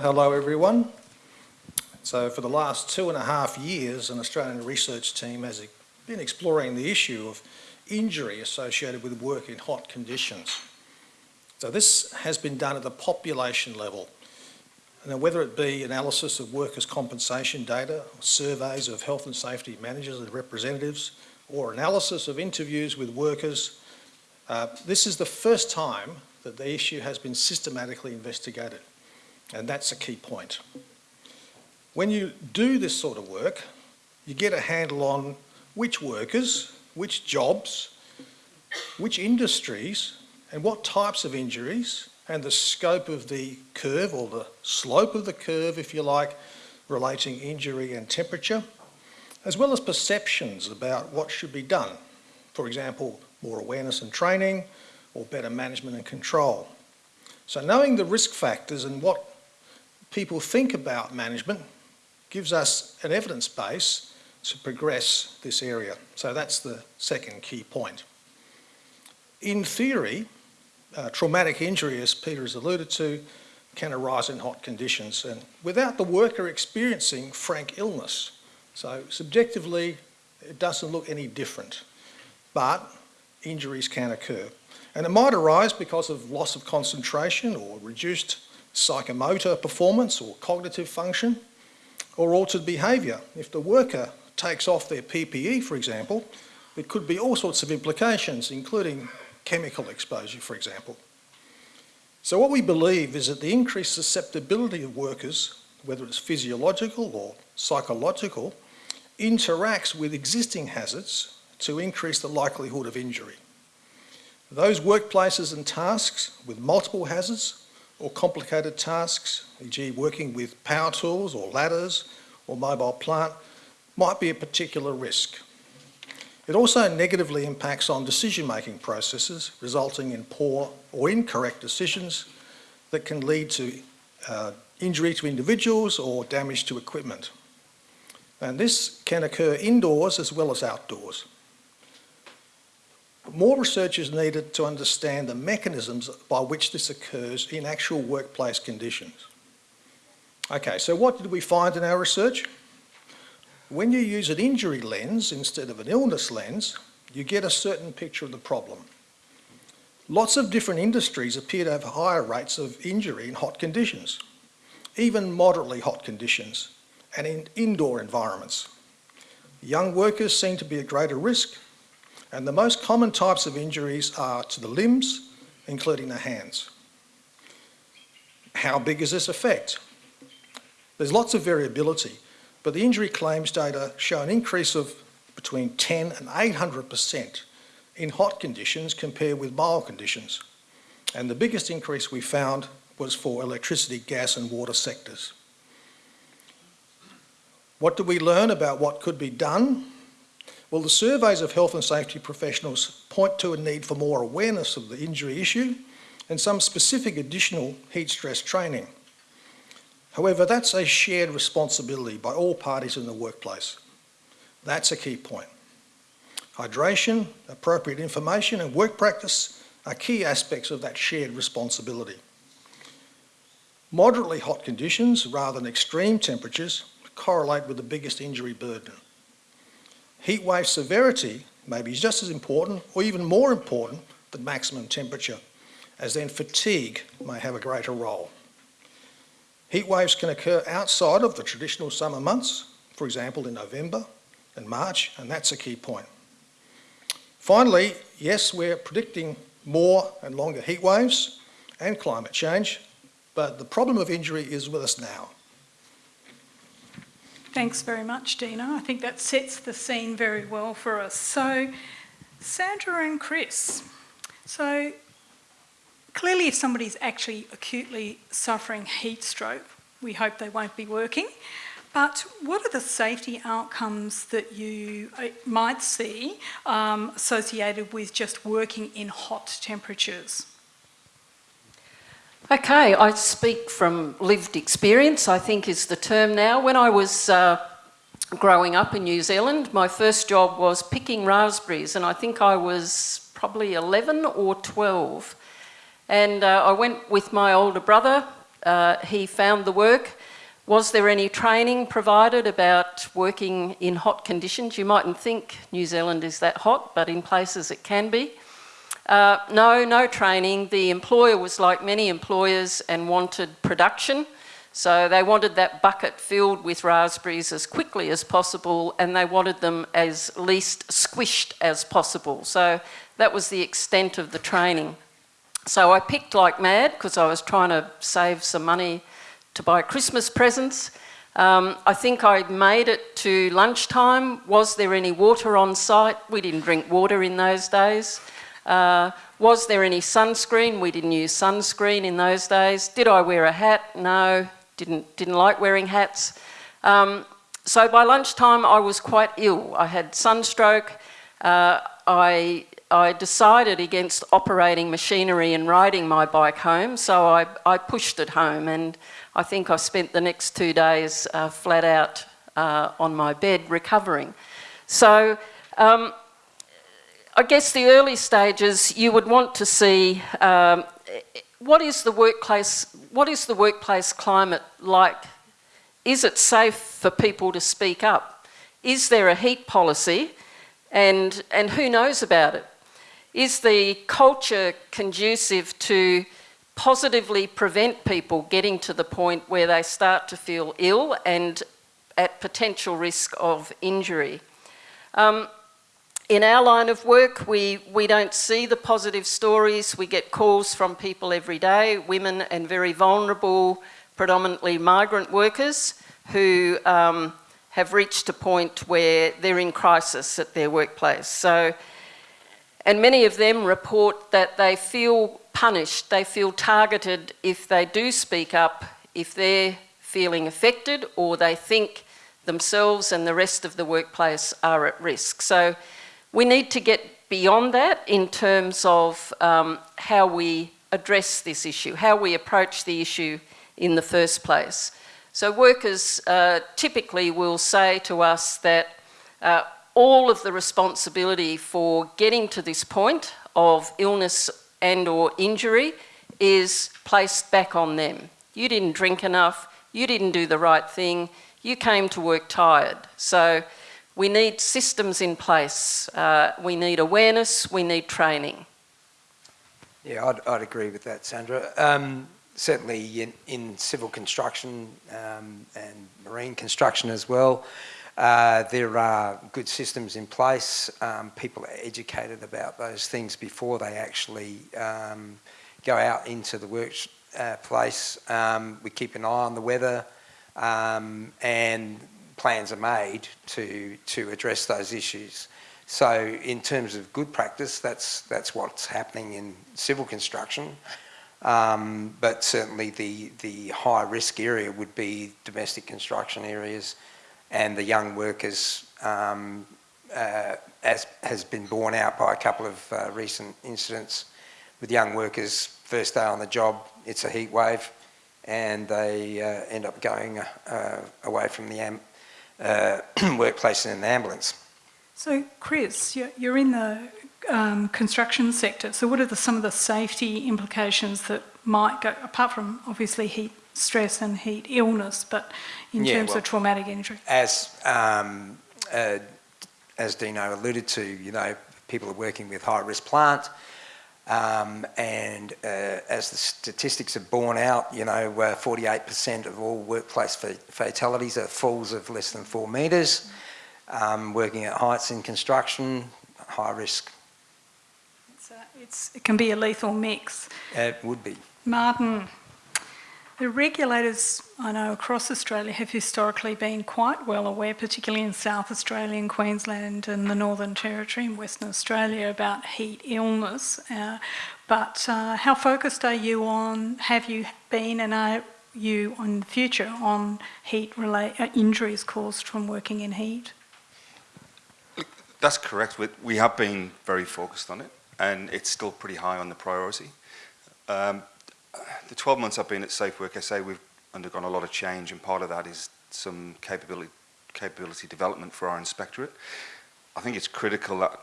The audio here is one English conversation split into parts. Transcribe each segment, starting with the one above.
Hello everyone. So for the last two and a half years, an Australian research team has been exploring the issue of injury associated with work in hot conditions. So this has been done at the population level. And whether it be analysis of workers' compensation data, surveys of health and safety managers and representatives, or analysis of interviews with workers, uh, this is the first time that the issue has been systematically investigated. And that's a key point. When you do this sort of work, you get a handle on which workers, which jobs, which industries, and what types of injuries, and the scope of the curve, or the slope of the curve, if you like, relating injury and temperature, as well as perceptions about what should be done. For example, more awareness and training, or better management and control. So knowing the risk factors and what people think about management gives us an evidence base to progress this area. So that's the second key point. In theory, uh, traumatic injury, as Peter has alluded to, can arise in hot conditions and without the worker experiencing frank illness. So subjectively, it doesn't look any different, but injuries can occur. And it might arise because of loss of concentration or reduced psychomotor performance or cognitive function, or altered behaviour. If the worker takes off their PPE, for example, there could be all sorts of implications, including chemical exposure, for example. So what we believe is that the increased susceptibility of workers, whether it's physiological or psychological, interacts with existing hazards to increase the likelihood of injury. Those workplaces and tasks with multiple hazards or complicated tasks, e.g. working with power tools or ladders or mobile plant, might be a particular risk. It also negatively impacts on decision-making processes, resulting in poor or incorrect decisions that can lead to uh, injury to individuals or damage to equipment. And this can occur indoors as well as outdoors. More research is needed to understand the mechanisms by which this occurs in actual workplace conditions. Okay, so what did we find in our research? When you use an injury lens instead of an illness lens, you get a certain picture of the problem. Lots of different industries appear to have higher rates of injury in hot conditions, even moderately hot conditions, and in indoor environments. Young workers seem to be at greater risk and the most common types of injuries are to the limbs, including the hands. How big is this effect? There's lots of variability, but the injury claims data show an increase of between 10 and 800% in hot conditions compared with mild conditions. And the biggest increase we found was for electricity, gas and water sectors. What did we learn about what could be done well, the surveys of health and safety professionals point to a need for more awareness of the injury issue and some specific additional heat stress training. However, that's a shared responsibility by all parties in the workplace. That's a key point. Hydration, appropriate information and work practice are key aspects of that shared responsibility. Moderately hot conditions rather than extreme temperatures correlate with the biggest injury burden. Heat wave severity may be just as important or even more important than maximum temperature, as then fatigue may have a greater role. Heat waves can occur outside of the traditional summer months, for example in November and March, and that's a key point. Finally, yes, we're predicting more and longer heat waves and climate change, but the problem of injury is with us now. Thanks very much, Dino. I think that sets the scene very well for us. So, Sandra and Chris, so clearly if somebody's actually acutely suffering heat stroke, we hope they won't be working. But what are the safety outcomes that you uh, might see um, associated with just working in hot temperatures? Okay, I speak from lived experience, I think is the term now. When I was uh, growing up in New Zealand, my first job was picking raspberries and I think I was probably 11 or 12. And uh, I went with my older brother uh, he found the work. Was there any training provided about working in hot conditions? You mightn't think New Zealand is that hot, but in places it can be. Uh, no, no training. The employer was like many employers and wanted production. So they wanted that bucket filled with raspberries as quickly as possible and they wanted them as least squished as possible. So that was the extent of the training. So I picked like mad because I was trying to save some money to buy Christmas presents. Um, I think I made it to lunchtime. Was there any water on site? We didn't drink water in those days. Uh, was there any sunscreen? We didn't use sunscreen in those days. Did I wear a hat? No, didn't, didn't like wearing hats. Um, so by lunchtime I was quite ill. I had sunstroke. Uh, I, I decided against operating machinery and riding my bike home, so I, I pushed it home and I think I spent the next two days uh, flat out uh, on my bed recovering. So um, I guess the early stages you would want to see um, what is the workplace what is the workplace climate like? Is it safe for people to speak up? Is there a heat policy? And and who knows about it? Is the culture conducive to positively prevent people getting to the point where they start to feel ill and at potential risk of injury? Um, in our line of work, we, we don't see the positive stories. We get calls from people every day, women and very vulnerable, predominantly migrant workers who um, have reached a point where they're in crisis at their workplace. So, and many of them report that they feel punished, they feel targeted if they do speak up, if they're feeling affected or they think themselves and the rest of the workplace are at risk. So we need to get beyond that in terms of um, how we address this issue, how we approach the issue in the first place. So workers uh, typically will say to us that uh, all of the responsibility for getting to this point of illness and or injury is placed back on them. You didn't drink enough, you didn't do the right thing, you came to work tired. So we need systems in place. Uh, we need awareness, we need training. Yeah, I'd, I'd agree with that, Sandra. Um, certainly in, in, civil construction um, and marine construction as well, uh, there are good systems in place. Um, people are educated about those things before they actually um, go out into the workplace. Uh, um, we keep an eye on the weather um, and plans are made to, to address those issues. So in terms of good practice, that's, that's what's happening in civil construction. Um, but certainly the, the high risk area would be domestic construction areas and the young workers um, uh, as has been borne out by a couple of uh, recent incidents with young workers first day on the job it's a heat wave and they uh, end up going uh, away from the uh, workplace in an ambulance. So, Chris, you're in the um, construction sector. So, what are the, some of the safety implications that might go, apart from obviously heat stress and heat illness, but in yeah, terms well, of traumatic injury? As um, uh, as Dino alluded to, you know, people are working with high risk plant. Um, and uh, as the statistics have borne out, you know, 48% uh, of all workplace fatalities are falls of less than four metres. Um, working at heights in construction, high risk. It's, it's, it can be a lethal mix. It would be. Martin, the regulators, I know, across Australia have historically been quite well aware, particularly in South Australia and Queensland and the Northern Territory and Western Australia, about heat illness. Uh, but uh, how focused are you on, have you been and are you in the future on heat uh, injuries caused from working in heat? That's correct. We have been very focused on it and it's still pretty high on the priority. Um, the 12 months I've been at Safe Work SA, we've undergone a lot of change, and part of that is some capability, capability development for our inspectorate. I think it's critical that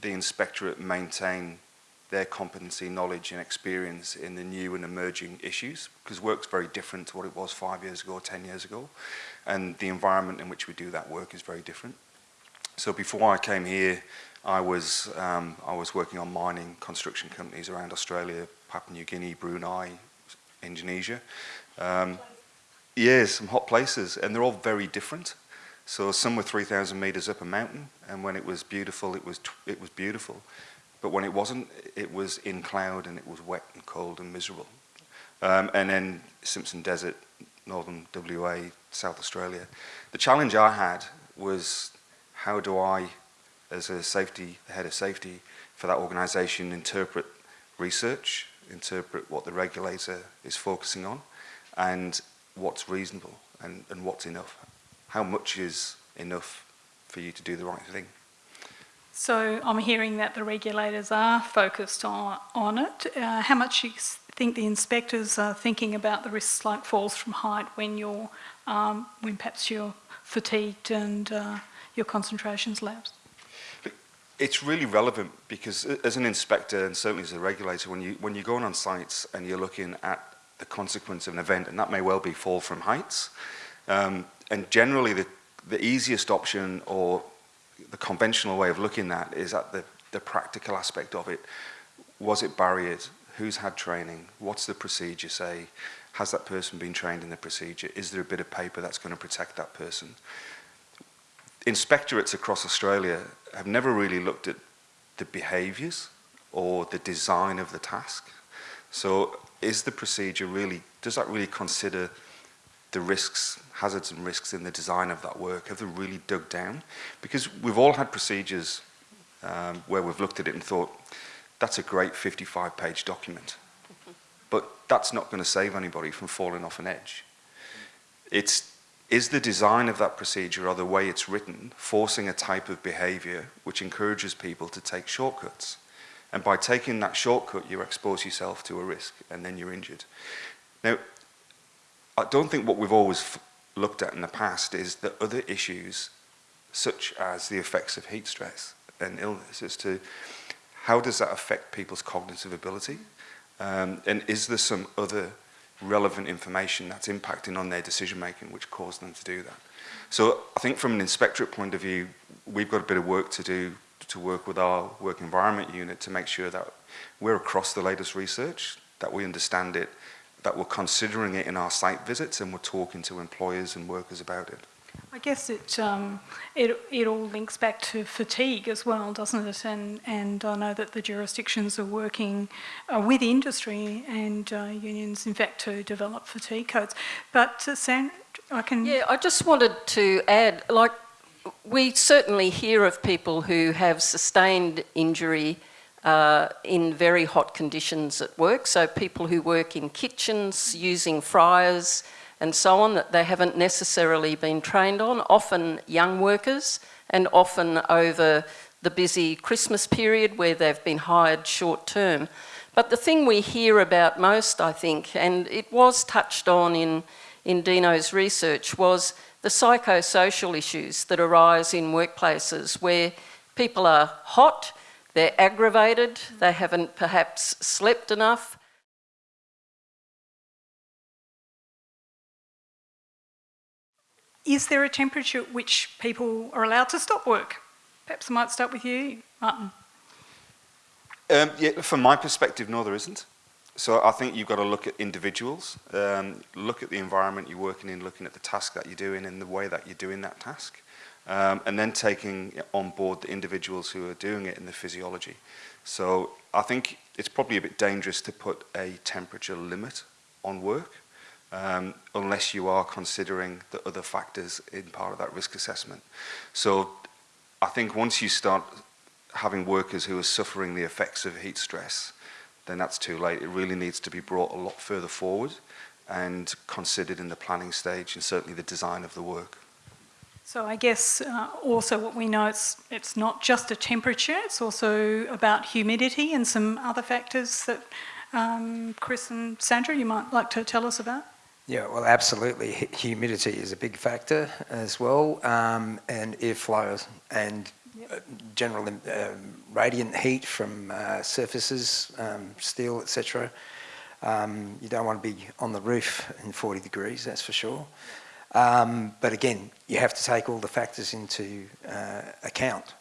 the inspectorate maintain their competency, knowledge and experience in the new and emerging issues because work's very different to what it was five years ago or 10 years ago. And the environment in which we do that work is very different. So before I came here, I was, um, I was working on mining construction companies around Australia, Papua New Guinea, Brunei, Indonesia. Um, yeah, some hot places, and they're all very different. So some were 3,000 meters up a mountain, and when it was beautiful, it was, it was beautiful. But when it wasn't, it was in cloud and it was wet and cold and miserable. Um, and then Simpson Desert, northern WA, South Australia. The challenge I had was how do I, as a safety, head of safety for that organisation, interpret research, interpret what the regulator is focusing on, and what's reasonable and, and what's enough. How much is enough for you to do the right thing? So I'm hearing that the regulators are focused on, on it. Uh, how much do you think the inspectors are thinking about the risks like falls from height when you're, um, when perhaps you're fatigued and uh, your concentrations lapse? it's really relevant because as an inspector and certainly as a regulator, when you when you're going on sites and you're looking at the consequence of an event, and that may well be fall from heights, um, and generally the the easiest option or the conventional way of looking at is at the the practical aspect of it. Was it barriers? Who's had training? What's the procedure say? Has that person been trained in the procedure? Is there a bit of paper that's going to protect that person? Inspectorates across Australia have never really looked at the behaviours or the design of the task. So is the procedure really, does that really consider the risks, hazards and risks in the design of that work? Have they really dug down? Because we've all had procedures um, where we've looked at it and thought, that's a great 55 page document. But that's not going to save anybody from falling off an edge. It's Is the design of that procedure or the way it's written forcing a type of behavior which encourages people to take shortcuts? And by taking that shortcut, you expose yourself to a risk and then you're injured. Now, I don't think what we've always looked at in the past is the other issues such as the effects of heat stress and illness as to how does that affect people's cognitive ability? Um, and is there some other relevant information that's impacting on their decision making which caused them to do that. So I think from an inspectorate point of view, we've got a bit of work to do to work with our work environment unit to make sure that we're across the latest research, that we understand it, that we're considering it in our site visits and we're talking to employers and workers about it. I guess it, um, it, it all links back to fatigue as well, doesn't it? And, and I know that the jurisdictions are working uh, with industry and uh, unions, in fact, to develop fatigue codes. But uh, Sam, I can... Yeah, I just wanted to add, like, we certainly hear of people who have sustained injury uh, in very hot conditions at work. So people who work in kitchens using fryers and so on that they haven't necessarily been trained on, often young workers and often over the busy Christmas period where they've been hired short term. But the thing we hear about most, I think, and it was touched on in, in Dino's research, was the psychosocial issues that arise in workplaces where people are hot, they're aggravated, they haven't perhaps slept enough. Is there a temperature at which people are allowed to stop work? Perhaps I might start with you, Martin. Um, yeah, from my perspective, no, there isn't. So I think you've got to look at individuals, um, look at the environment you're working in, looking at the task that you're doing and the way that you're doing that task, um, and then taking on board the individuals who are doing it in the physiology. So I think it's probably a bit dangerous to put a temperature limit on work um, unless you are considering the other factors in part of that risk assessment. So I think once you start having workers who are suffering the effects of heat stress, then that's too late. It really needs to be brought a lot further forward and considered in the planning stage and certainly the design of the work. So I guess uh, also what we know it's it's not just a temperature; it's also about humidity and some other factors that um, Chris and Sandra you might like to tell us about. Yeah, well, absolutely. Humidity is a big factor as well, um, and airflow and Yep. uh, general um, radiant heat from uh, surfaces, um, steel, etc. Um, you don't want to be on the roof in 40 degrees, that's for sure. Um, but again, you have to take all the factors into uh, account.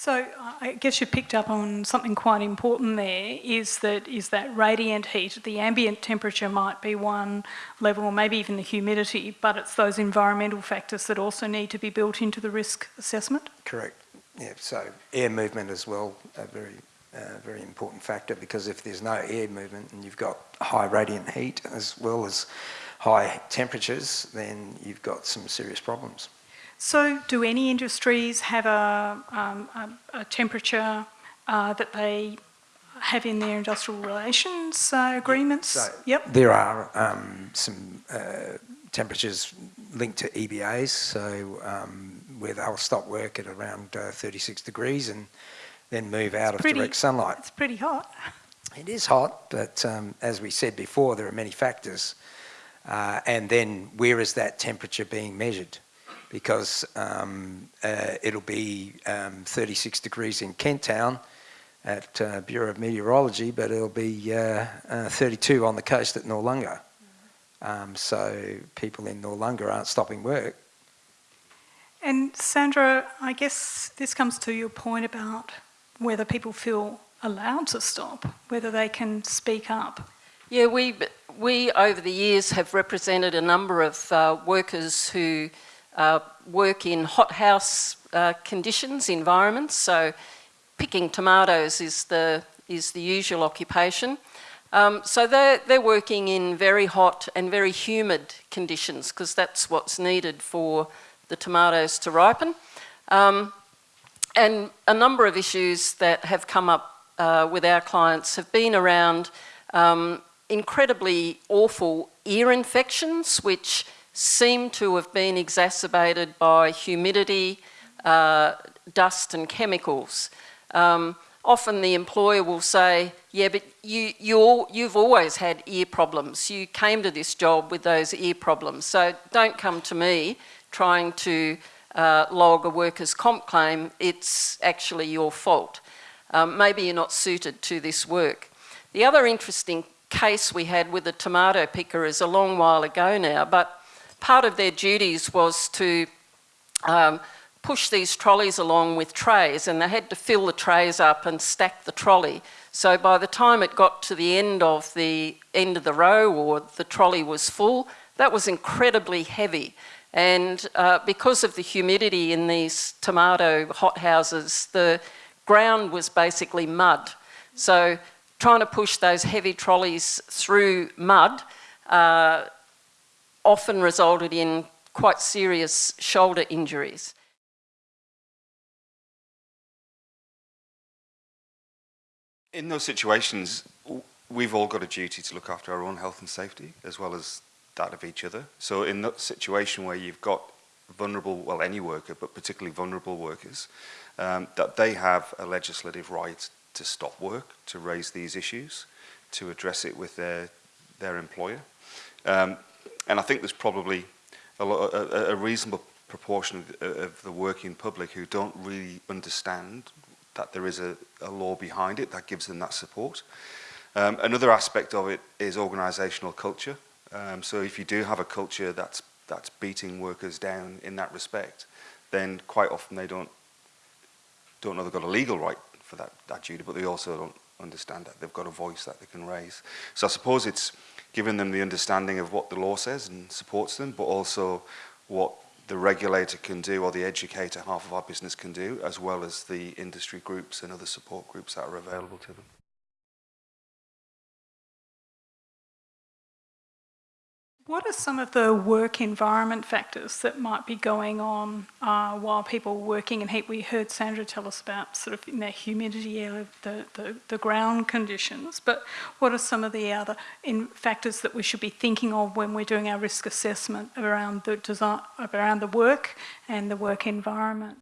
So I guess you picked up on something quite important there is that is that radiant heat, the ambient temperature might be one level or maybe even the humidity, but it's those environmental factors that also need to be built into the risk assessment. correct. Yeah, so air movement as well, a very, uh, very important factor because if there's no air movement and you've got high radiant heat as well as high temperatures, then you've got some serious problems. So do any industries have a, um, a, a temperature uh, that they have in their industrial relations uh, agreements? So yep. there are um, some uh, temperatures linked to EBAs, so um, where they'll stop work at around uh, 36 degrees and then move out of pretty- direct sunlight. It's pretty hot. It is hot, but um, as we said before, there are many factors. Uh, and then where is that temperature being measured? Because um, uh, it'll be um, 36 degrees in Kent Town at uh, Bureau of Meteorology, but it'll be uh, uh, 32 on the coast at Noarlunga. Um, so people in Noarlunga aren't stopping work. And Sandra, I guess this comes to your point about whether people feel allowed to stop, whether they can speak up. Yeah, we, we over the years have represented a number of uh, workers who uh, work in hothouse uh, conditions, environments. So picking tomatoes is the, is the usual occupation. Um, so they're, they're working in very hot and very humid conditions because that's what's needed for the tomatoes to ripen. Um, and a number of issues that have come up uh, with our clients have been around um, incredibly awful ear infections, which seem to have been exacerbated by humidity, uh, dust and chemicals. Um, often the employer will say, yeah, but you, you you've always had ear problems. You came to this job with those ear problems. So don't come to me trying to uh, log a workers' comp claim. It's actually your fault. Um, maybe you're not suited to this work. The other interesting case we had with the tomato picker is a long while ago now, but part of their duties was to um, push these trolleys along with trays and they had to fill the trays up and stack the trolley. So by the time it got to the end of the end of the row or the trolley was full, that was incredibly heavy. And uh, because of the humidity in these tomato hothouses, the ground was basically mud. So trying to push those heavy trolleys through mud uh, often resulted in quite serious shoulder injuries. In those situations, we've all got a duty to look after our own health and safety as well as that of each other. So in that situation where you've got vulnerable, well, any worker, but particularly vulnerable workers, um, that they have a legislative right to stop work, to raise these issues, to address it with their, their employer. Um, And I think there's probably a, lot, a, a reasonable proportion of, of the working public who don't really understand that there is a, a law behind it that gives them that support. Um, another aspect of it is organisational culture. Um, so if you do have a culture that's, that's beating workers down in that respect, then quite often they don't, don't know they've got a legal right for that, that duty, but they also don't understand that they've got a voice that they can raise. So I suppose it's, giving them the understanding of what the law says and supports them, but also what the regulator can do or the educator half of our business can do, as well as the industry groups and other support groups that are available to them. What are some of the work environment factors that might be going on uh, while people working in heat? We heard Sandra tell us about sort of in the humidity, the, the, the ground conditions, but what are some of the other in factors that we should be thinking of when we're doing our risk assessment around the design, around the work and the work environment?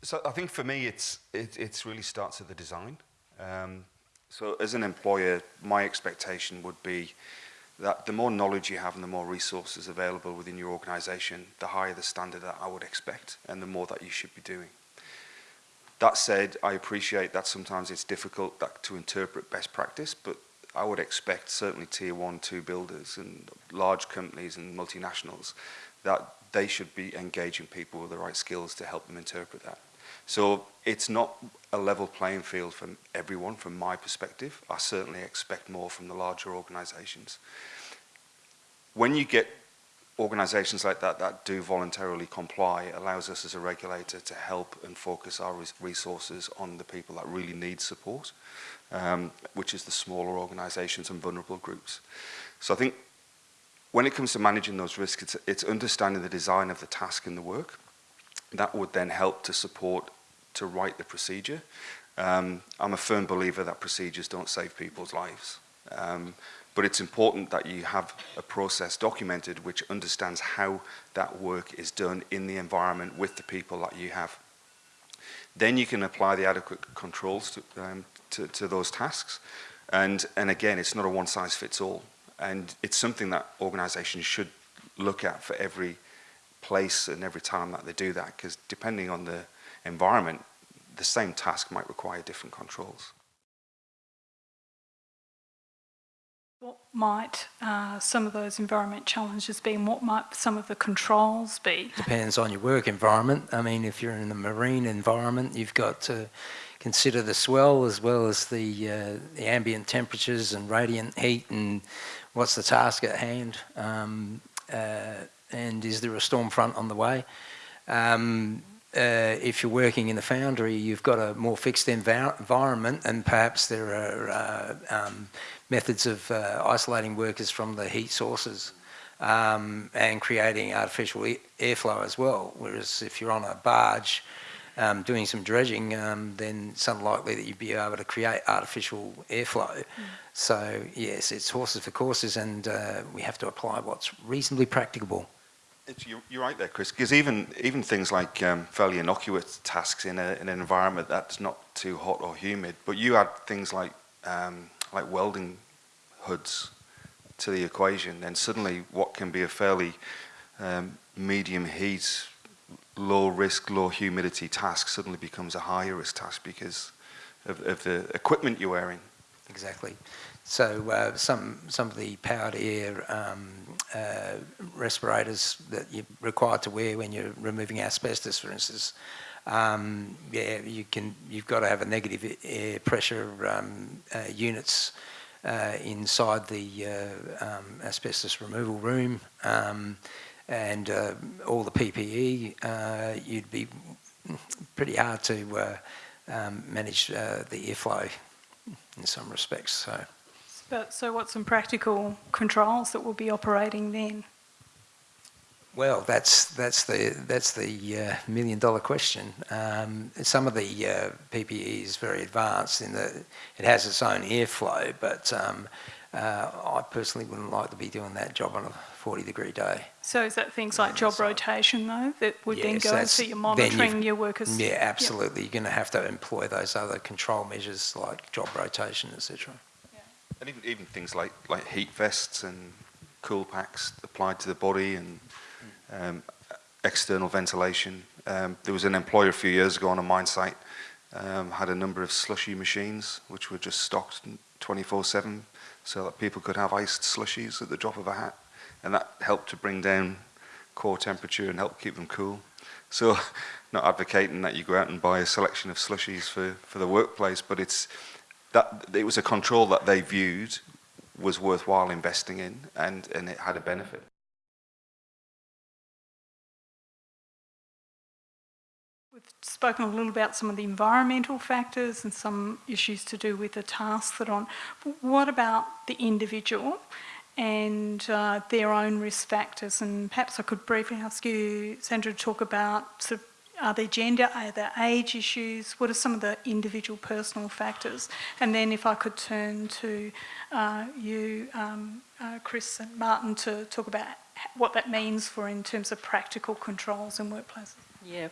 So I think for me, it's it it's really starts at the design. Um, So as an employer, my expectation would be that the more knowledge you have and the more resources available within your organisation, the higher the standard that I would expect and the more that you should be doing. That said, I appreciate that sometimes it's difficult that, to interpret best practice, but I would expect certainly tier one, two builders and large companies and multinationals that they should be engaging people with the right skills to help them interpret that. So it's not a level playing field for everyone from my perspective. I certainly expect more from the larger organisations. When you get organisations like that that do voluntarily comply, it allows us as a regulator to help and focus our resources on the people that really need support, um, which is the smaller organisations and vulnerable groups. So I think when it comes to managing those risks, it's, it's understanding the design of the task and the work that would then help to support to write the procedure. Um, I'm a firm believer that procedures don't save people's lives. Um, but it's important that you have a process documented which understands how that work is done in the environment with the people that you have. Then you can apply the adequate controls to, um, to, to those tasks. And, and again, it's not a one size fits all. And it's something that organizations should look at for every place and every time that they do that, because depending on the environment, the same task might require different controls. What might uh, some of those environment challenges be and what might some of the controls be? Depends on your work environment. I mean, if you're in the marine environment, you've got to consider the swell as well as the, uh, the ambient temperatures and radiant heat and what's the task at hand um, uh, and is there a storm front on the way. Um, uh, if you're working in the foundry, you've got a more fixed env environment and perhaps there are uh, um, methods of uh, isolating workers from the heat sources um, and creating artificial e airflow as well. Whereas if you're on a barge um, doing some dredging, um, then it's unlikely that you'd be able to create artificial airflow. Mm. So yes, it's horses for courses and uh, we have to apply what's reasonably practicable. It's, you're, you're, right there, Chris, because even, even things like um, fairly innocuous tasks in, a, in, an environment that's not too hot or humid, but you add things like, um, like welding hoods to the equation, then suddenly what can be a fairly um, medium heat, low risk, low humidity task suddenly becomes a higher risk task because of, of the equipment you're wearing. Exactly. So uh, some some of the powered air um, uh, respirators that you're required to wear when you're removing asbestos, for instance, um, yeah, you can you've got to have a negative air pressure um, uh, units uh, inside the uh, um, asbestos removal room, um, and uh, all the PPE. you'd be pretty hard to um, manage the airflow in some respects. So. But, so what's some practical controls that we'll be operating then? Well, that's that's the that's the uh, million dollar question. Um, some of the uh, PPE is very advanced in that it has its own airflow, but um, uh, I personally wouldn't like to be doing that job on a 40 degree day. So is that things like job so, rotation though that would yes, then go so you're monitoring your workers? Yeah, absolutely. Yep. You're going to have to employ those other control measures like job rotation, etc. and even, even things like, like heat vests and cool packs applied to the body and um, external ventilation. Um, there was an employer a few years ago on a mine site um, had a number of slushy machines which were just stocked 24-7 so that people could have iced slushies at the drop of a hat and that helped to bring down core temperature and help keep them cool. So not advocating that you go out and buy a selection of slushies for, for the workplace but it's that it was a control that they viewed was worthwhile investing in and, and it had a benefit. We've spoken a little about some of the environmental factors and some issues to do with the tasks that are on. But what about the individual and uh, their own risk factors? And perhaps I could briefly ask you, Sandra, to talk about sort of are there gender, are there age issues? What are some of the individual personal factors? And then if I could turn to uh, you, um, uh, Chris and Martin, to talk about what that means for in terms of practical controls in workplaces. Yeah,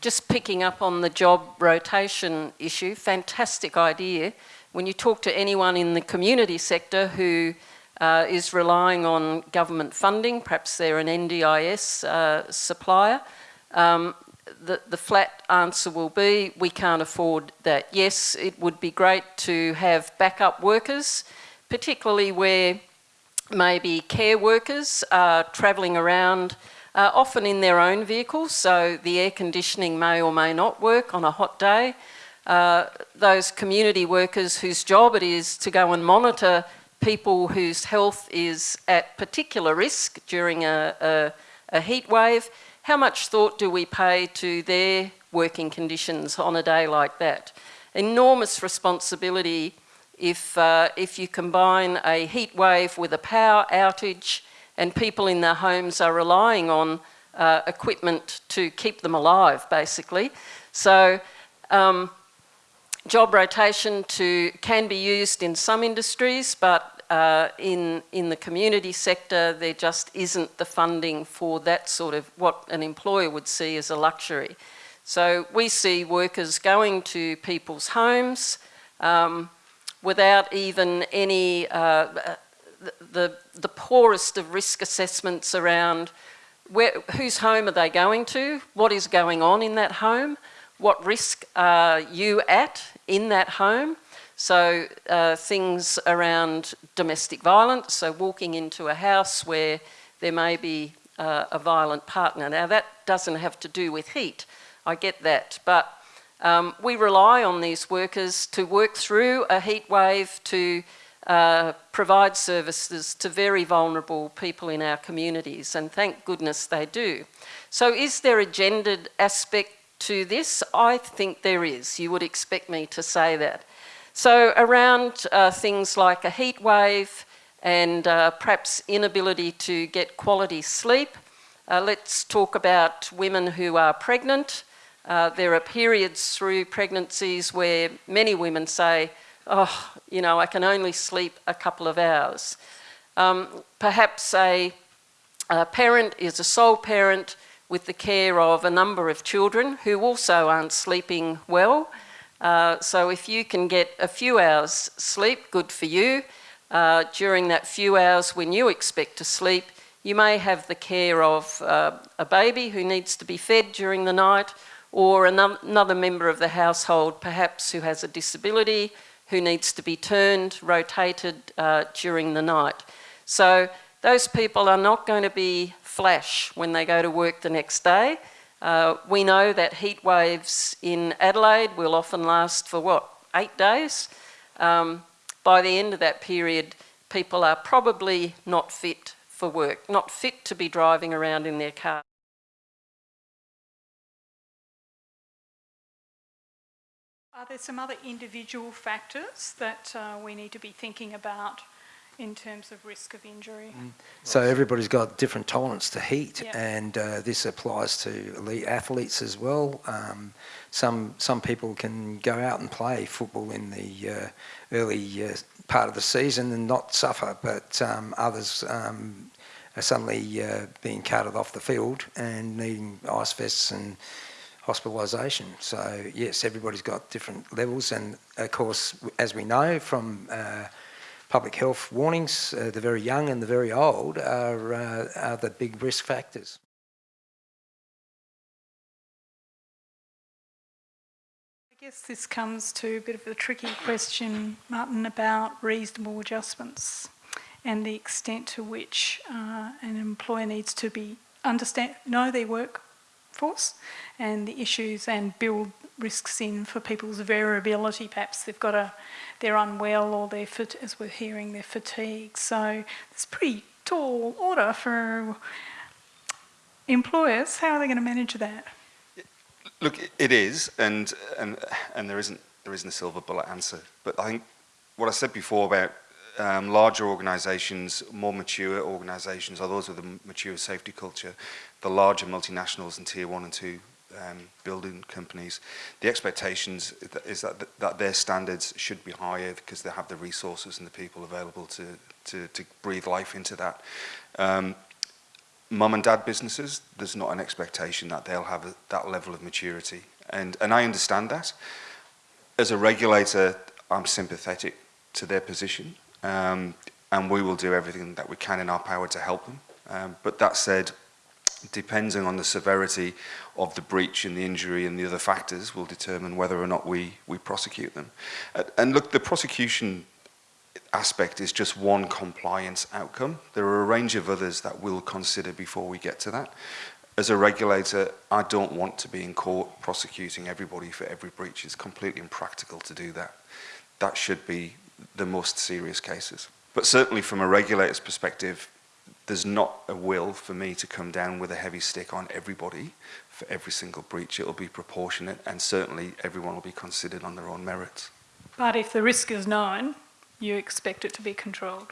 just picking up on the job rotation issue, fantastic idea. When you talk to anyone in the community sector who uh, is relying on government funding. Perhaps they're an NDIS uh, supplier. Um, the, the flat answer will be we can't afford that. Yes, it would be great to have backup workers, particularly where maybe care workers are travelling around, uh, often in their own vehicles, so the air conditioning may or may not work on a hot day. Uh, those community workers whose job it is to go and monitor people whose health is at particular risk during a, a, a heat wave, how much thought do we pay to their working conditions on a day like that? Enormous responsibility if, uh, if you combine a heat wave with a power outage and people in their homes are relying on uh, equipment to keep them alive, basically. So um, job rotation to, can be used in some industries, but uh, in, in the community sector, there just isn't the funding for that sort of what an employer would see as a luxury. So we see workers going to people's homes um, without even any, uh, the, the poorest of risk assessments around where, whose home are they going to, what is going on in that home, what risk are you at in that home. So uh, things around domestic violence, so walking into a house where there may be uh, a violent partner. Now that doesn't have to do with heat, I get that, but um, we rely on these workers to work through a heat wave to uh, provide services to very vulnerable people in our communities, and thank goodness they do. So is there a gendered aspect to this? I think there is. You would expect me to say that. So around uh, things like a heat wave and uh, perhaps inability to get quality sleep, uh, let's talk about women who are pregnant. Uh, there are periods through pregnancies where many women say, oh, you know, I can only sleep a couple of hours. Um, perhaps a, a parent is a sole parent with the care of a number of children who also aren't sleeping well. Uh, so if you can get a few hours sleep, good for you. Uh, during that few hours when you expect to sleep, you may have the care of uh, a baby who needs to be fed during the night or another member of the household perhaps who has a disability who needs to be turned, rotated uh, during the night. So those people are not going to be flash when they go to work the next day. Uh, we know that heat waves in Adelaide will often last for what, eight days? Um, by the end of that period, people are probably not fit for work, not fit to be driving around in their car. Are there some other individual factors that uh, we need to be thinking about in terms of risk of injury. Mm. So everybody's got different tolerance to heat, yep. and uh, this applies to elite athletes as well. Um, some some people can go out and play football in the uh, early uh, part of the season and not suffer, but um, others um, are suddenly uh, being carted off the field and needing ice vests and hospitalisation. So yes, everybody's got different levels, and of course, as we know from uh, public health warnings, uh, the very young and the very old are, uh, are the big risk factors. I guess this comes to a bit of a tricky question, Martin, about reasonable adjustments and the extent to which uh, an employer needs to be understand know their workforce and the issues and build risks in for people's variability. Perhaps they've got a, they're unwell or they're, fit, as we're hearing, they're fatigued. So it's a pretty tall order for employers. How are they going to manage that? Look, it is, and and and there isn't there isn't a silver bullet answer. But I think what I said before about um, larger organisations, more mature organisations, are those with a mature safety culture, the larger multinationals and tier one and two um, building companies, the expectations is that th that their standards should be higher because they have the resources and the people available to to, to breathe life into that. Um, mum and dad businesses, there's not an expectation that they'll have a, that level of maturity, and and I understand that. As a regulator, I'm sympathetic to their position, um, and we will do everything that we can in our power to help them. Um, but that said, depending on the severity of the breach and the injury and the other factors will determine whether or not we, we prosecute them. And look, the prosecution aspect is just one compliance outcome. There are a range of others that we'll consider before we get to that. As a regulator, I don't want to be in court prosecuting everybody for every breach. It's completely impractical to do that. That should be the most serious cases. But certainly from a regulator's perspective, there's not a will for me to come down with a heavy stick on everybody for every single breach. It'll be proportionate and certainly everyone will be considered on their own merits. But if the risk is known, you expect it to be controlled?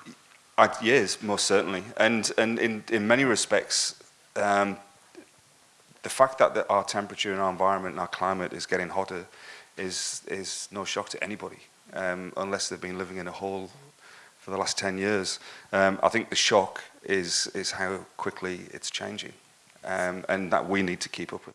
I, yes, most certainly. And, and in, in many respects, um, the fact that the, our temperature and our environment and our climate is getting hotter is, is no shock to anybody, um, unless they've been living in a hole for the last 10 years. Um, I think the shock is, is how quickly it's changing um, and that we need to keep up with.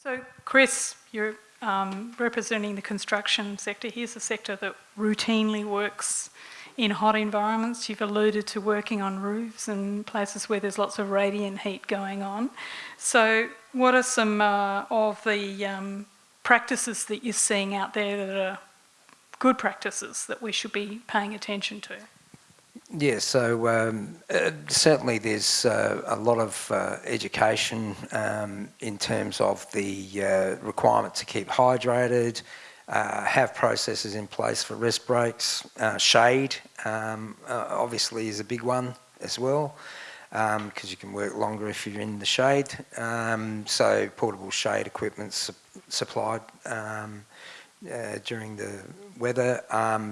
So, Chris, you're um, representing the construction sector. Here's a sector that routinely works in hot environments. You've alluded to working on roofs and places where there's lots of radiant heat going on. So, what are some uh, of the um, practices that you're seeing out there that are good practices that we should be paying attention to? Yeah, so um, uh, certainly there's uh, a lot of uh, education um, in terms of the uh, requirement to keep hydrated, uh, have processes in place for rest breaks, uh, shade um, obviously is a big one as well because um, you can work longer if you're in the shade. Um, so portable shade equipment su supplied um, during the weather,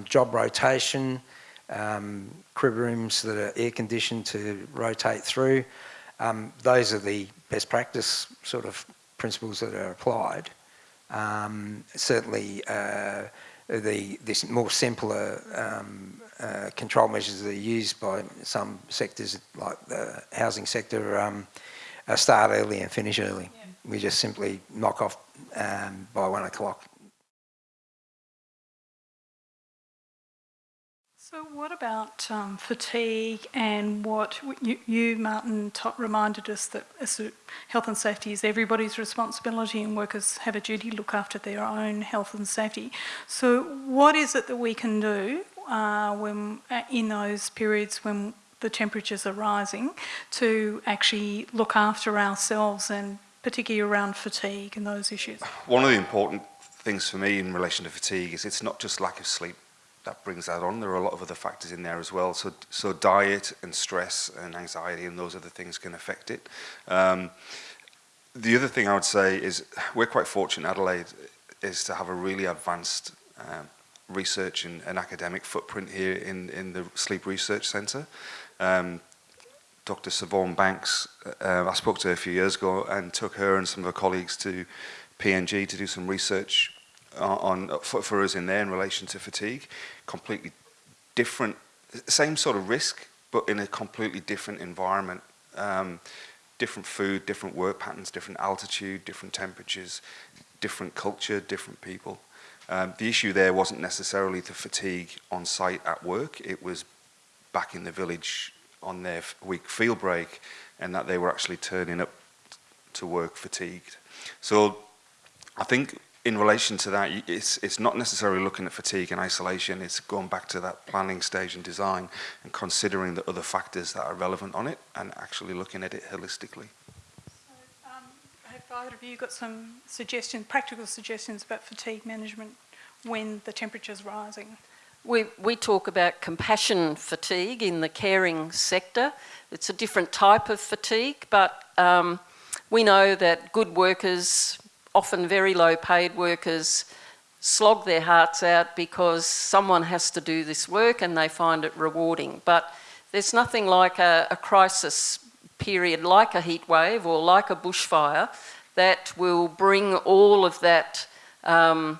job rotation, um, crib rooms that are air conditioned to rotate through. Um, those are the best practice sort of principles that are applied. Um, certainly uh, the this more simpler um, uh, control measures that are used by some sectors like the housing sector um, start early and finish early. Yeah. We just simply knock off um, by one o'clock So what about um, fatigue and what you, you Martin, reminded us that health and safety is everybody's responsibility and workers have a duty to look after their own health and safety. So what is it that we can do uh, when uh, in those periods when the temperatures are rising to actually look after ourselves and particularly around fatigue and those issues? One of the important things for me in relation to fatigue is it's not just lack of sleep that brings that on. There are a lot of other factors in there as well. So, so diet and stress and anxiety and those other things can affect it. Um, the other thing I would say is we're quite fortunate, Adelaide, is to have a really advanced um, research and, and academic footprint here in, in the Sleep Research Centre. Um, Dr. Savon Banks, uh, I spoke to her a few years ago and took her and some of her colleagues to PNG to do some research on, for, for us in there in relation to fatigue. Completely different, same sort of risk, but in a completely different environment. Um, different food, different work patterns, different altitude, different temperatures, different culture, different people. Um, the issue there wasn't necessarily the fatigue on site at work, it was back in the village on their week field break and that they were actually turning up to work fatigued. So I think in relation to that, it's, it's not necessarily looking at fatigue in isolation, it's going back to that planning stage and design and considering the other factors that are relevant on it and actually looking at it holistically. So, um, have either of you got some suggestions, practical suggestions about fatigue management when the temperature is rising? We, we talk about compassion fatigue in the caring sector. It's a different type of fatigue, but um, we know that good workers often very low paid workers slog their hearts out because someone has to do this work and they find it rewarding. But there's nothing like a, a crisis period like a heat wave or like a bushfire that will bring all of that um,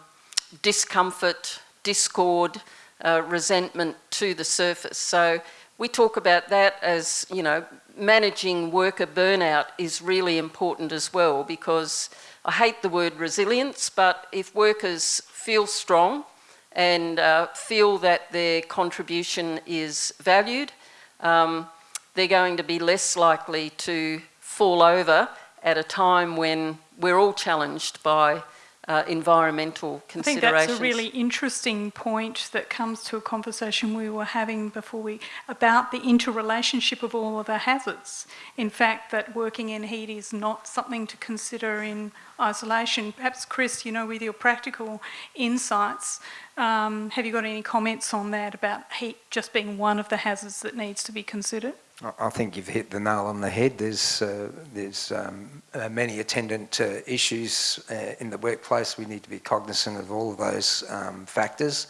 discomfort, discord, uh, resentment to the surface. So we talk about that as, you know, managing worker burnout is really important as well because I hate the word resilience, but if workers feel strong and uh, feel that their contribution is valued, um, they're going to be less likely to fall over at a time when we're all challenged by uh, environmental I think that's a really interesting point that comes to a conversation we were having before we about the interrelationship of all of the hazards. In fact, that working in heat is not something to consider in isolation. Perhaps, Chris, you know, with your practical insights, um, have you got any comments on that about heat just being one of the hazards that needs to be considered? I- think you've hit the nail on the head. There's, uh, there's um, uh, many attendant uh, issues uh, in the workplace. We need to be cognizant of all of those um, factors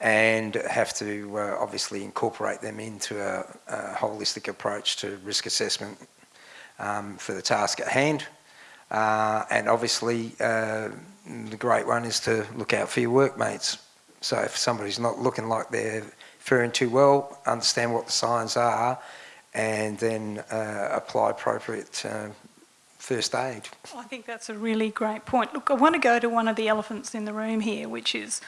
and have to uh, obviously incorporate them into a, a holistic approach to risk assessment um, for the task at hand. Uh, and obviously, the great one is to look out for your workmates. So if somebody's not looking like they're faring too well, understand what the signs are and then uh, apply appropriate uh, first aid. I think that's a really great point. Look, I want to go to one of the elephants in the room here, which is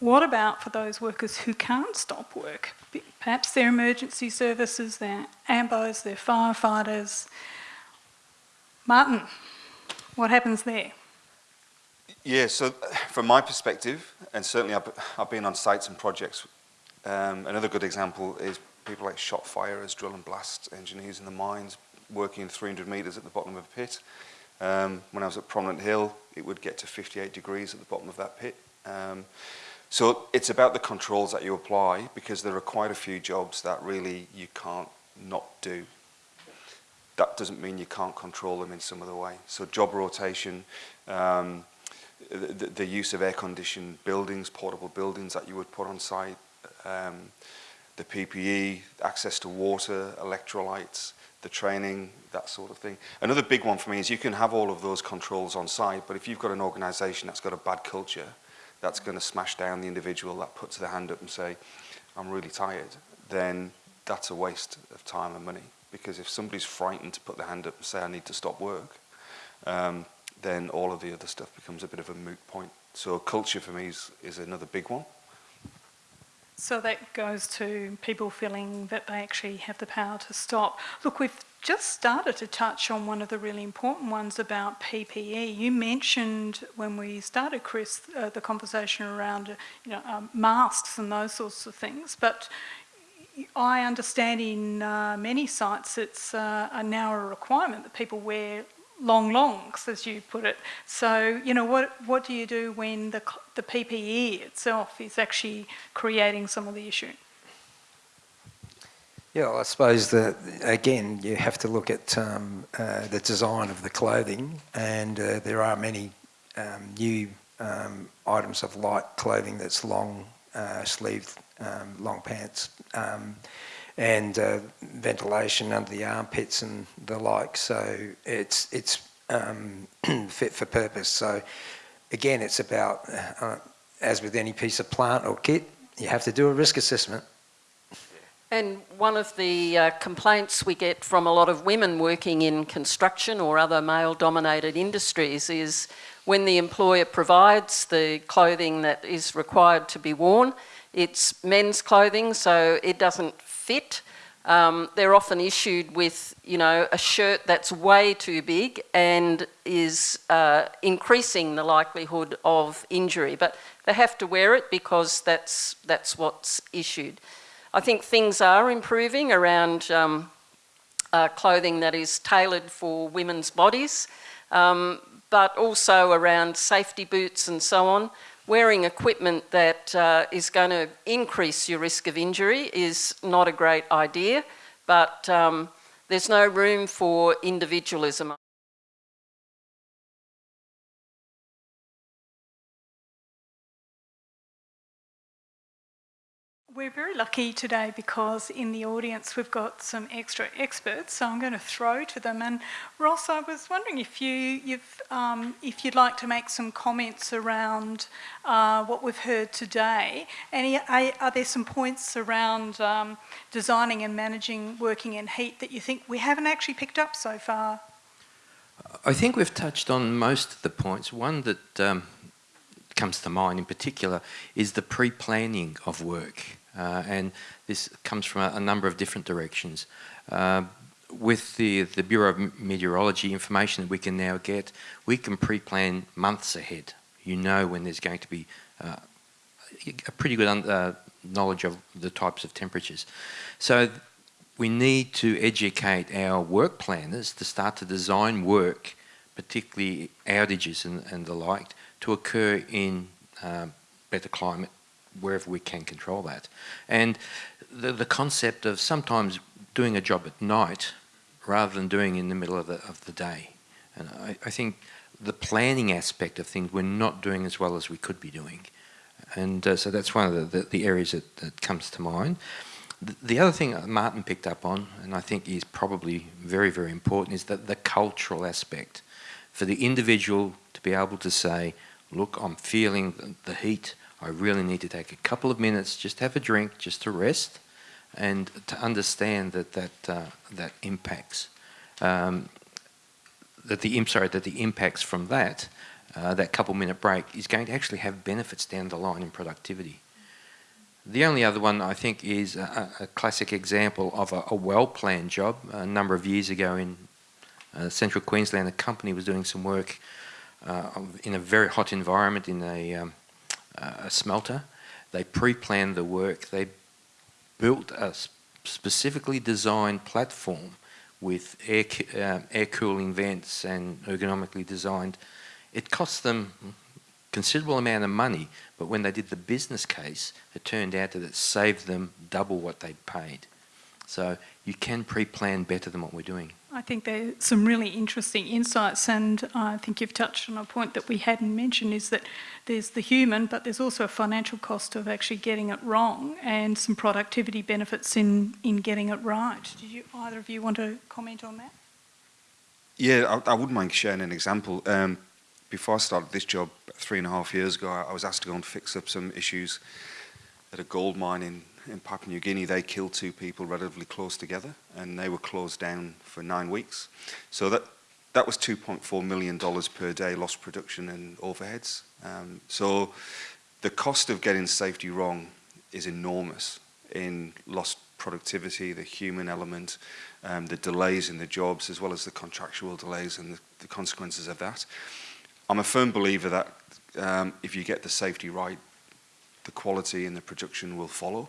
what about for those workers who can't stop work? Perhaps they're emergency services, they're AMBOs, they're firefighters. Martin, what happens there? Yeah, so from my perspective, and certainly I've, I've been on sites and projects, um, another good example is people like shot firers, drill and blast engineers in the mines, working 300 metres at the bottom of a pit. Um, when I was at Prominent Hill, it would get to 58 degrees at the bottom of that pit. Um, so it's about the controls that you apply because there are quite a few jobs that really you can't not do. That doesn't mean you can't control them in some other way. So job rotation, um, the, the use of air-conditioned buildings, portable buildings that you would put on site, um, the PPE, access to water, electrolytes, the training, that sort of thing. Another big one for me is you can have all of those controls on site, but if you've got an organisation that's got a bad culture, that's going to smash down the individual that puts their hand up and say, I'm really tired, then that's a waste of time and money. Because if somebody's frightened to put their hand up and say, I need to stop work, um, then all of the other stuff becomes a bit of a moot point. So culture for me is, is another big one. So that goes to people feeling that they actually have the power to stop. Look, we've just started to touch on one of the really important ones about PPE. You mentioned when we started, Chris, uh, the conversation around you know um, masks and those sorts of things. But I understand in uh, many sites it's uh, now a requirement that people wear long longs, as you put it. So, you know, what, what do you do when the, the PPE itself is actually creating some of the issue? Yeah, well, I suppose that again you have to look at um, uh, the design of the clothing, and uh, there are many um, new um, items of light clothing that's long uh, sleeved, um, long pants, um, and uh, ventilation under the armpits and the like. So it's it's um, fit for purpose. So again, it's about uh, as with any piece of plant or kit, you have to do a risk assessment. And one of the uh, complaints we get from a lot of women working in construction or other male dominated industries is when the employer provides the clothing that is required to be worn, it's men's clothing, so it doesn't fit. Um, they're often issued with, you know, a shirt that's way too big and is uh, increasing the likelihood of injury. But they have to wear it because that's, that's what's issued. I think things are improving around um, uh, clothing that is tailored for women's bodies, um, but also around safety boots and so on. Wearing equipment that uh, is going to increase your risk of injury is not a great idea, but um, there's no room for individualism. We're very lucky today because in the audience we've got some extra experts, so I'm going to throw to them. And Ross, I was wondering if you, um, if you'd like to make some comments around uh, what we've heard today. Are, are there some points around um, designing and managing working in heat that you think we haven't actually picked up so far? I think we've touched on most of the points. One that um, comes to mind in particular is the pre-planning of work. Uh, and this comes from a, a, number of different directions. Uh, with the, the Bureau of Meteorology information that we can now get, we can pre-plan months ahead. You know when there's going to be uh, a pretty good uh, knowledge of the types of temperatures. So we need to educate our work planners to start to design work, particularly outages and, and the like, to occur in um, better climate wherever we can control that. And the, the concept of sometimes doing a job at night rather than doing in the middle of the, of the day. And I, I think the planning aspect of things we're not doing as well as we could be doing. And uh, so that's one of the, the, the areas that, that, comes to mind. The, the other thing Martin picked up on, and I think is probably very, very important, is that the cultural aspect. For the individual to be able to say, look, I'm feeling the heat, I really need to take a couple of minutes, just have a drink, just to rest, and to understand that that, uh, that impacts. Um, that the, sorry, that the impacts from that uh, that couple minute break is going to actually have benefits down the line in productivity. The only other one I think is a, a classic example of a, a well-planned job. A number of years ago in uh, central Queensland, a company was doing some work uh, in a very hot environment in a, um, a smelter. They pre-planned the work. They built a specifically designed platform with air, uh, air cooling vents and ergonomically designed it cost them considerable amount of money, but when they did the business case, it turned out that it saved them double what they'd paid. So you can pre-plan better than what we're doing. I think there's some really interesting insights and I think you've touched on a point that we hadn't mentioned is that there's the human but there's also a financial cost of actually getting it wrong and some productivity benefits in, in getting it right. Did you, either of you want to comment on that? Yeah, I, I wouldn't mind sharing an example. Um, before I started this job three and a half years ago, I was asked to go and fix up some issues at a gold mine in, in Papua New Guinea, they killed two people relatively close together, and they were closed down for nine weeks. So that, that was $2.4 million per day lost production and overheads. Um, so the cost of getting safety wrong is enormous in lost productivity, the human element, um, the delays in the jobs, as well as the contractual delays and the, the consequences of that. I'm a firm believer that um, if you get the safety right, the quality and the production will follow.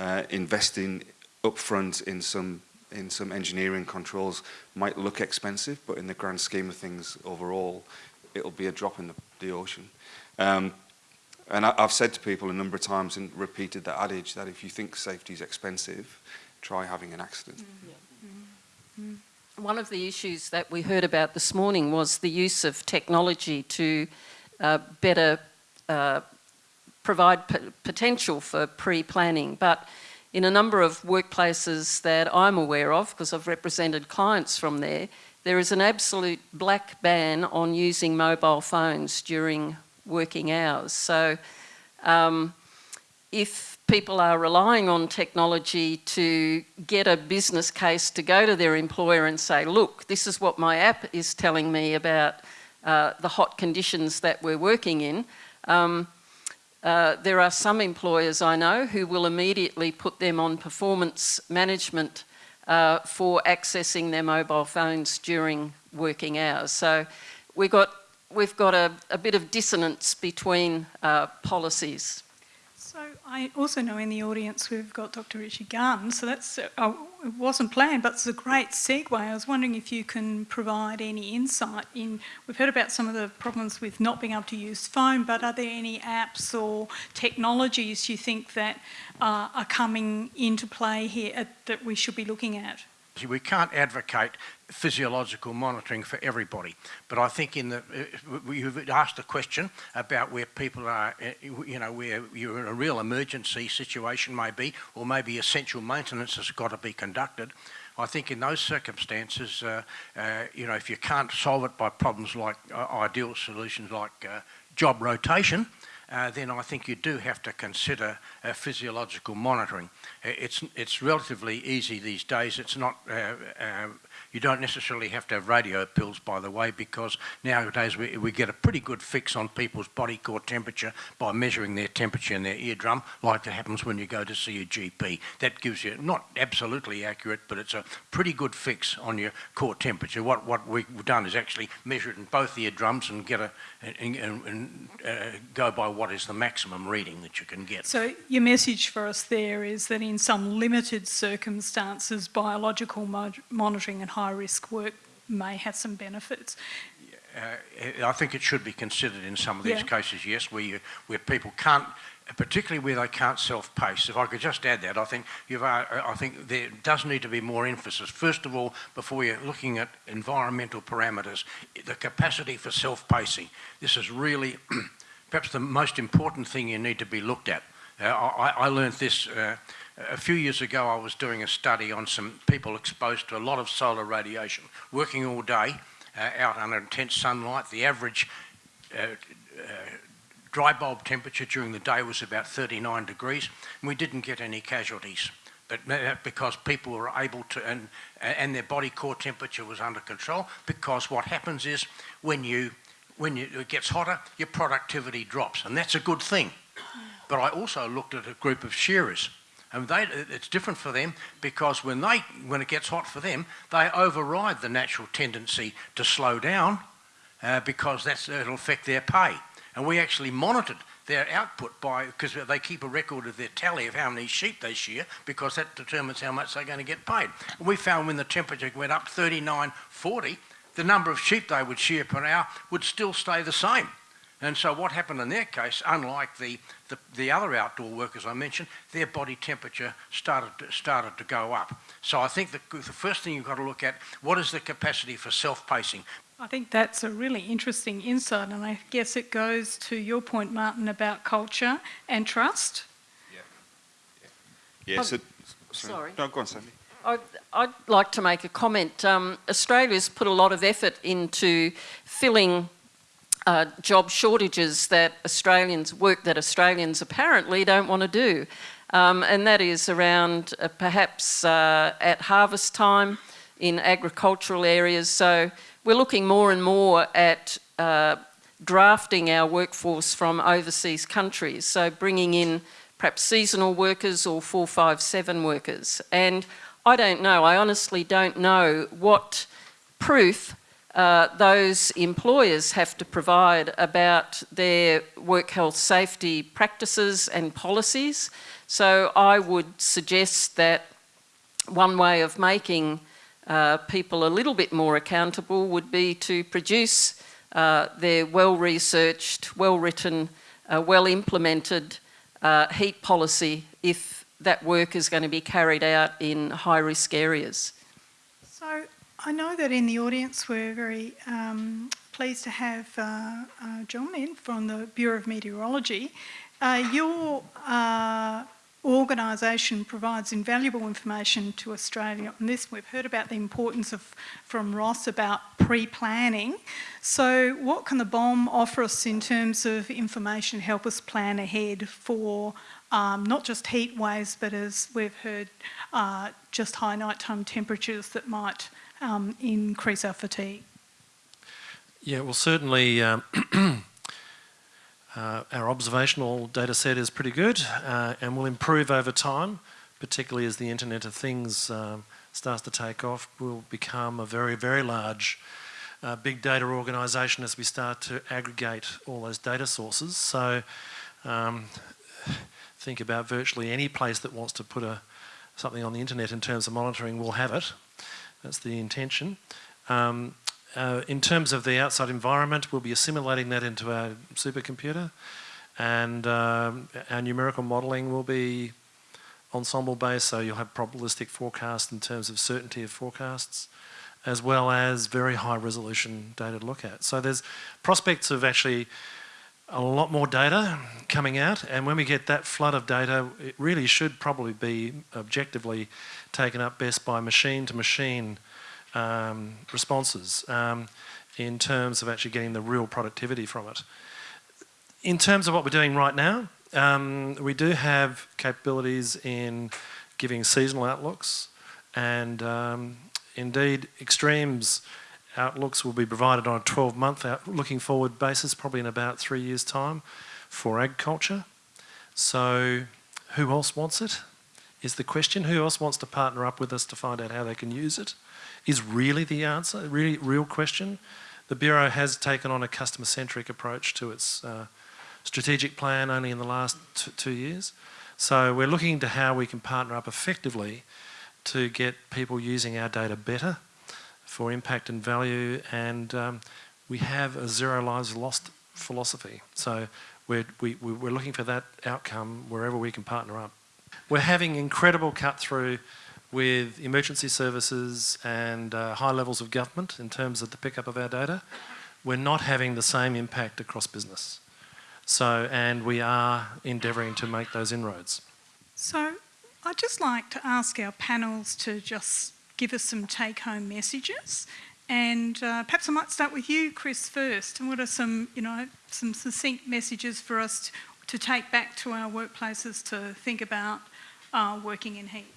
Uh, investing upfront in some in some engineering controls might look expensive, but in the grand scheme of things overall, it'll be a drop in the, the ocean. Um, and I, have said to people a number of times and repeated that adage that if you think safety is expensive, try having an accident. Mm -hmm. Mm -hmm. One of the issues that we heard about this morning was the use of technology to uh, better uh, provide potential for pre-planning. But in a number of workplaces that I'm aware of, because I've represented clients from there, there is an absolute black ban on using mobile phones during working hours. So um, if people are relying on technology to get a business case to go to their employer and say, look, this is what my app is telling me about uh, the hot conditions that we're working in. Um, uh, there are some employers I know who will immediately put them on performance management uh, for accessing their mobile phones during working hours. So we've got, we've got a, a bit of dissonance between uh, policies. I also know in the audience we've got Dr. Richie Gun, so that's, uh, it wasn't planned, but it's a great segue. I was wondering if you can provide any insight in, we've heard about some of the problems with not being able to use phone, but are there any apps or technologies you think that uh, are coming into play here at, uh, that we should be looking at? We can't advocate physiological monitoring for everybody, but I think in the uh, you've asked a question about where people are, uh, you know, where you're in a real emergency situation maybe, or maybe essential maintenance has got to be conducted. I think in those circumstances, uh, uh, you know, if you can't solve it by problems like uh, ideal solutions like uh, job rotation, uh, then I think you do have to consider uh, physiological monitoring. It's, it's relatively easy these days. It's not, uh, you don't necessarily have to have radio pills, by the way, because nowadays we, we get a pretty good fix on people's body core temperature by measuring their temperature in their eardrum, like it happens when you go to see a GP. That gives you, not absolutely accurate, but it's a pretty good fix on your core temperature. What, what we've done is actually measure it in both eardrums and get a, and, and, and uh, go by what is the maximum reading that you can get. So your message for us there is that in some limited circumstances, biological monitoring and high-risk work may have some benefits. Uh, I think it should be considered in some of these Yeah. cases, yes, where you, where people can't, particularly where they can't self-pace. If I could just add that, I think you've, uh, I think there does need to be more emphasis. First of all, before you're looking at environmental parameters, the capacity for self-pacing. This is really perhaps the most important thing you need to be looked at. Uh, I, I learned this uh, a few years ago. I was doing a study on some people exposed to a lot of solar radiation, working all day uh, out under intense sunlight. The average uh, uh, dry bulb temperature during the day was about 39 degrees, and we didn't get any casualties. But because people were able to, and, and their body core temperature was under control, because what happens is when you when you, it gets hotter, your productivity drops, and that's a good thing. But I also looked at a group of shearers, and they, it's different for them because when they when it gets hot for them, they override the natural tendency to slow down uh, because that's it'll affect their pay. And we actually monitored their output by because they keep a record of their tally of how many sheep they shear because that determines how much they're going to get paid. And we found when the temperature went up 39, 40, the number of sheep they would shear per hour would still stay the same. And so what happened in their case, unlike the, the, the other outdoor workers I mentioned, their body temperature started to, started to go up. So I think the, the first thing you've got to look at, what is the capacity for self-pacing? I think that's a really interesting insight, and I guess it goes to your point, Martin, about culture and trust. Yeah, Oh, so, sorry. No, go on, Sandy. I'd, I'd like to make a comment. Um, Australia's put a lot of effort into filling uh, job shortages that Australians, work that Australians apparently don't want to do. Um, and that is around uh, perhaps uh, at harvest time in agricultural areas. So we're looking more and more at uh, drafting our workforce from overseas countries. So bringing in perhaps seasonal workers or 457 workers. And I don't know, I honestly don't know what proof uh, those employers have to provide about their work health safety practices and policies. So I would suggest that one way of making uh, people a little bit more accountable would be to produce uh, their well-researched, well-written, uh, well-implemented uh, heat policy if that work is going to be carried out in high-risk areas. I know that in the audience we're very um, pleased to have uh, uh, John in from the Bureau of Meteorology. Uh, your uh, organisation provides invaluable information to Australia on this. We've heard about the importance of from Ross about pre-planning. So what can the BOM offer us in terms of information, help us plan ahead for um, not just heat waves, but as we've heard, uh, just high nighttime temperatures that might um, increase our fatigue. Yeah, well, certainly um, uh, our observational data set is pretty good uh, and will improve over time, particularly as the Internet of Things um, starts to take off. We'll become a very, very large uh, big data organisation as we start to aggregate all those data sources. So um, think about virtually any place that wants to put a, something on the internet in terms of monitoring will have it. That's the intention. Um, uh, in terms of the outside environment, we'll be assimilating that into our supercomputer and um, our numerical modelling will be ensemble based, so you'll have probabilistic forecasts in terms of certainty of forecasts, as well as very high resolution data to look at. So there's prospects of actually a lot more data coming out, and when we get that flood of data, it really should probably be objectively taken up best by machine to machine um, responses um, in terms of actually getting the real productivity from it. in terms of what we're doing right now, um, we do have capabilities in giving seasonal outlooks and um, indeed extremes outlooks will be provided on a 12 month out, looking forward basis probably in about three years time for agriculture. So who else wants it is the question. Who else wants to partner up with us to find out how they can use it is really the answer, really real question. The Bureau has taken on a customer centric approach to its uh, strategic plan only in the last two years. So we're looking to how we can partner up effectively to get people using our data better for impact and value and um, we have a zero lives lost philosophy. So we're, we, we're looking for that outcome wherever we can partner up. We're having incredible cut through with emergency services and uh, high levels of government in terms of the pickup of our data. We're not having the same impact across business. So, and we are endeavouring to make those inroads. So, I'd just like to ask our panels to just give us some take-home messages. And uh, perhaps I might start with you, Chris, first. And what are some, you know, some succinct messages for us to, to take back to our workplaces to think about uh, working in heat?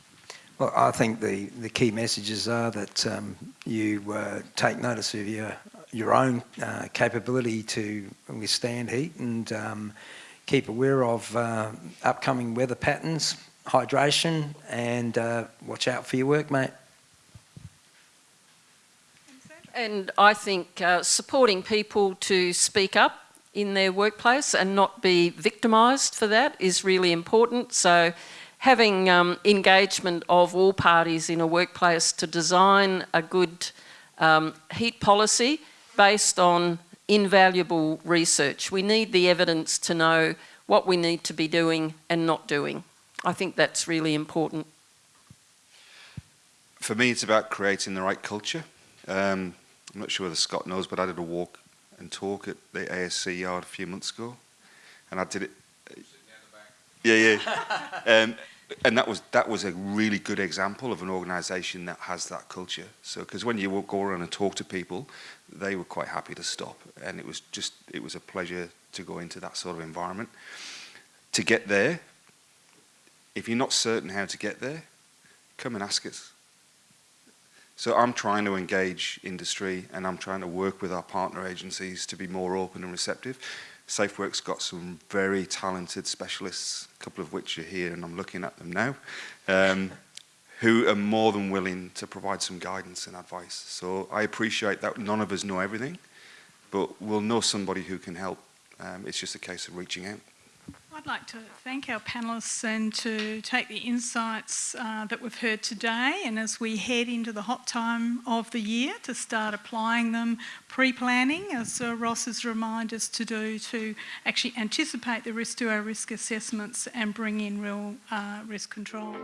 Well, I think the, the key messages are that um, you uh, take notice of your your own uh, capability to withstand heat and um, keep aware of uh, upcoming weather patterns, hydration, and uh, watch out for your work, mate. And I think uh, supporting people to speak up in their workplace and not be victimised for that is really important. So having um, engagement of all parties in a workplace to design a good um, heat policy based on invaluable research. We need the evidence to know what we need to be doing and not doing. I think that's really important. For me, it's about creating the right culture. Um, I'm not sure whether Scott knows, but I did a walk and talk at the ASC yard a few months ago, and I did it. Yeah, yeah. um, and that was that was a really good example of an organisation that has that culture. So, because when you go around and talk to people, they were quite happy to stop, and it was just it was a pleasure to go into that sort of environment. To get there, if you're not certain how to get there, come and ask us. So I'm trying to engage industry and I'm trying to work with our partner agencies to be more open and receptive. SafeWork's got some very talented specialists, a couple of which are here and I'm looking at them now, um, who are more than willing to provide some guidance and advice. So I appreciate that none of us know everything, but we'll know somebody who can help. Um, it's just a case of reaching out. I'd like to thank our panellists and to take the insights uh, that we've heard today and as we head into the hot time of the year to start applying them pre-planning as uh, Ross has reminded us to do to actually anticipate the risk to our risk assessments and bring in real uh, risk controls.